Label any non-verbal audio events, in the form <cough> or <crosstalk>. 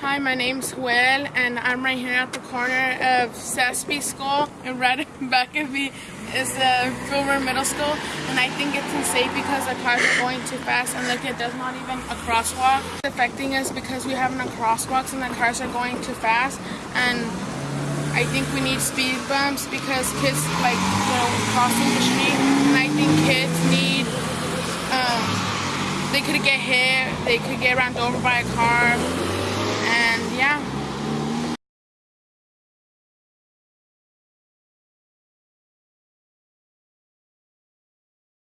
Hi, my name's Will, and I'm right here at the corner of Sespe School, and right <laughs> back of me is the Fillmore Middle School, and I think it's unsafe because the cars are going too fast, and look, it does not even a crosswalk. It's affecting us because we have no crosswalks, and the cars are going too fast, and I think we need speed bumps because kids like you know crossing the street, and I think kids need um, they could get hit, they could get run over by a car.